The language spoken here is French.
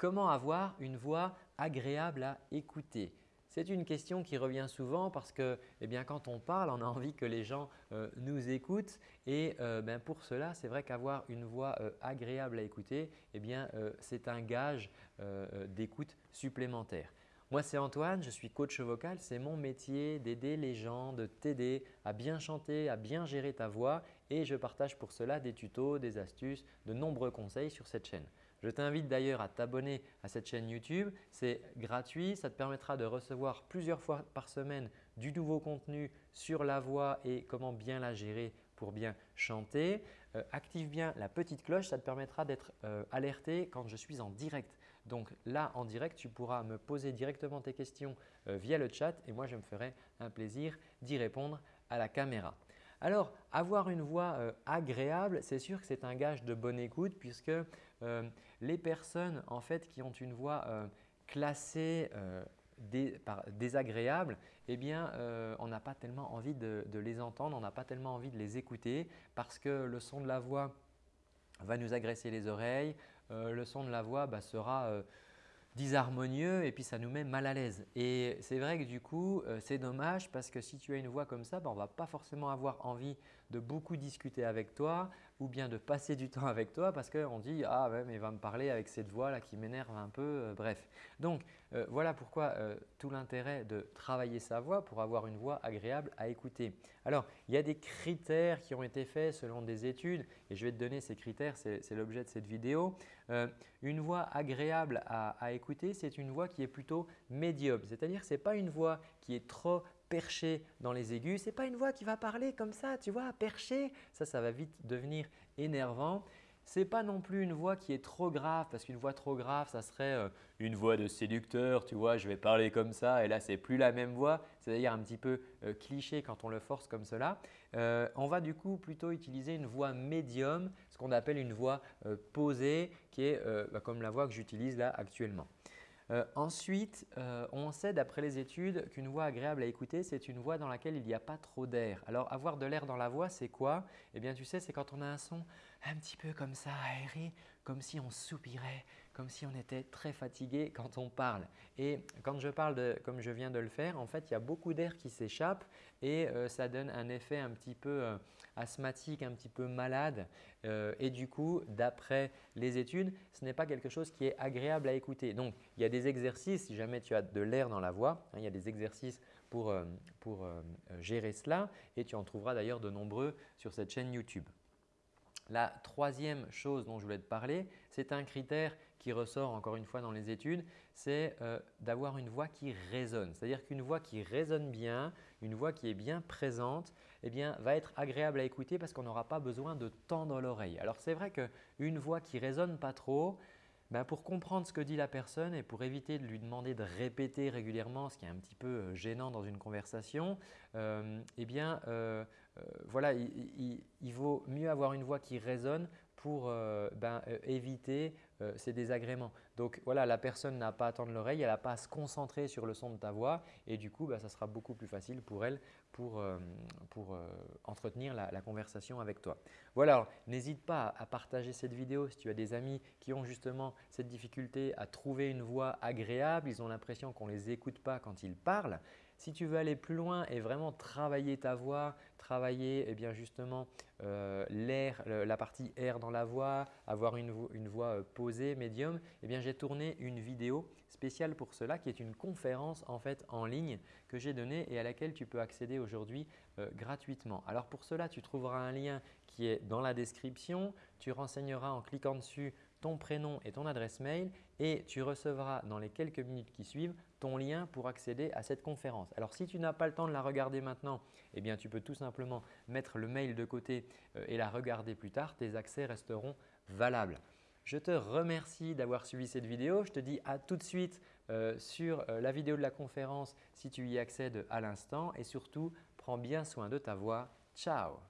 comment avoir une voix agréable à écouter? C'est une question qui revient souvent parce que eh quand on parle, on a envie que les gens euh, nous écoutent et euh, ben, pour cela, c'est vrai qu'avoir une voix euh, agréable à écouter, eh c'est un gage d'écoute supplémentaire. Moi, c'est Antoine, je suis coach vocal. C'est mon métier d'aider les gens, de t'aider à bien chanter, à bien gérer ta voix et je partage pour cela des tutos, des astuces, de nombreux conseils sur cette chaîne. Je t'invite d'ailleurs à t'abonner à cette chaîne YouTube. C'est gratuit, ça te permettra de recevoir plusieurs fois par semaine du nouveau contenu sur la voix et comment bien la gérer pour bien chanter. Euh, active bien la petite cloche, ça te permettra d'être euh, alerté quand je suis en direct. Donc là, en direct, tu pourras me poser directement tes questions euh, via le chat et moi, je me ferai un plaisir d'y répondre à la caméra. Alors, avoir une voix agréable, c'est sûr que c'est un gage de bonne écoute puisque les personnes en fait, qui ont une voix classée désagréables, eh bien, euh, on n'a pas tellement envie de, les entendre, on n'a pas tellement envie de les écouter parce que le son de la voix va nous agresser les oreilles, euh, le son de la voix bah, sera euh, disharmonieux et puis ça nous met mal à l'aise. Et c'est vrai que du coup, c'est dommage parce que si tu as une voix comme ça, bah, on ne va pas forcément avoir envie de beaucoup discuter avec toi ou bien de passer du temps avec toi parce qu'on dit « Ah ouais, mais il va me parler avec cette voix là qui m'énerve un peu, euh, bref. Donc euh, voilà pourquoi euh, tout l'intérêt de travailler sa voix pour avoir une voix agréable à écouter. Alors il y a des critères qui ont été faits selon des études et je vais te donner ces critères, c'est l'objet de cette vidéo. une voix agréable à, à écouter, c'est une voix qui est plutôt médium, c'est-à-dire ce n'est pas une voix qui est trop perché dans les aigus. Ce n'est pas une voix qui va parler comme ça, tu vois, perché. Ça, ça va vite devenir énervant. N'est pas non plus une voix qui est trop grave parce qu'une voix trop grave, ça serait euh, une voix de séducteur, tu vois, je vais parler comme ça et là, ce n'est plus la même voix. C'est d'ailleurs un petit peu euh, cliché quand on le force comme cela. Euh, on va du coup plutôt utiliser une voix médium, ce qu'on appelle une voix posée qui est bah, comme la voix que j'utilise là actuellement. Euh, ensuite, euh, on sait d'après les études qu'une voix agréable à écouter, c'est une voix dans laquelle il n'y a pas trop d'air. Alors avoir de l'air dans la voix, c'est quoi? Eh bien tu sais, c'est quand on a un son un petit peu comme ça aéré, comme si on soupirait, comme si on était très fatigué quand on parle. Et quand je parle comme je viens de le faire, en fait, il y a beaucoup d'air qui s'échappe et euh, ça donne un effet un petit peu euh, asthmatique, un petit peu malade. Euh, et du coup, d'après les études, ce n'est pas quelque chose qui est agréable à écouter. Donc, il y a des exercices, si jamais tu as de l'air dans la voix, hein, il y a des exercices pour, pour gérer cela et tu en trouveras d'ailleurs de nombreux sur cette chaîne YouTube. La troisième chose dont je voulais te parler, c'est un critère qui ressort encore une fois dans les études, c'est euh, d'avoir une voix qui résonne. C'est-à-dire qu'une voix qui résonne bien, une voix qui est bien présente, eh bien, va être agréable à écouter parce qu'on n'aura pas besoin de tendre l'oreille. Alors c'est vrai qu'une voix qui résonne pas trop, ben, pour comprendre ce que dit la personne et pour éviter de lui demander de répéter régulièrement, ce qui est un petit peu euh, gênant dans une conversation, euh, eh euh, voilà, il, vaut mieux avoir une voix qui résonne pour euh, ben, euh, éviter euh, ces désagréments. Donc voilà, la personne n'a pas à tendre l'oreille, elle n'a pas à se concentrer sur le son de ta voix et du coup, ben, ça sera beaucoup plus facile pour elle pour, entretenir la, la, conversation avec toi. Voilà, n'hésite pas à partager cette vidéo si tu as des amis qui ont justement cette difficulté à trouver une voix agréable, ils ont l'impression qu'on ne les écoute pas quand ils parlent. Si tu veux aller plus loin et vraiment travailler ta voix, travailler eh bien justement euh, l'air, la partie air dans la voix, avoir une, voix euh, posée, médium, eh j'ai tourné une vidéo spéciale pour cela qui est une conférence en fait en ligne que j'ai donnée et à laquelle tu peux accéder aujourd'hui euh, gratuitement. Alors pour cela, tu trouveras un lien qui est dans la description. Tu renseigneras en cliquant dessus ton prénom et ton adresse mail et tu recevras dans les quelques minutes qui suivent ton lien pour accéder à cette conférence. Alors si tu n'as pas le temps de la regarder maintenant, eh bien tu peux tout simplement mettre le mail de côté euh, et la regarder plus tard. Tes accès resteront valables. Je te remercie d'avoir suivi cette vidéo. Je te dis à tout de suite euh, sur euh, la vidéo de la conférence si tu y accèdes à l'instant et surtout, prends bien soin de ta voix. Ciao